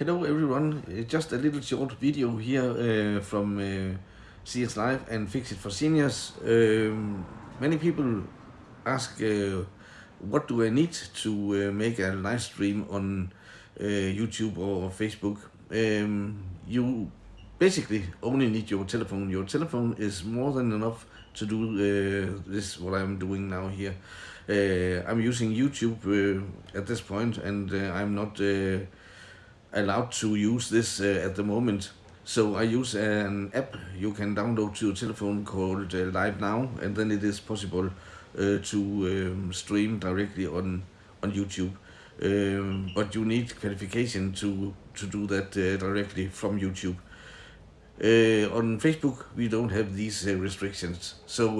Hello everyone, just a little short video here uh, from uh, CS Live and Fix It for Seniors. Um, many people ask uh, what do I need to uh, make a live stream on uh, YouTube or Facebook. Um, you basically only need your telephone. Your telephone is more than enough to do uh, this what I'm doing now here. I'm using YouTube at this point and I'm not allowed to use this uh, at the moment. So I use an app you can download to your telephone called uh, Live Now, and then it is possible uh, to um, stream directly on on YouTube. Um, but you need qualification to to do that directly from YouTube. On Facebook, we don't have these restrictions. So.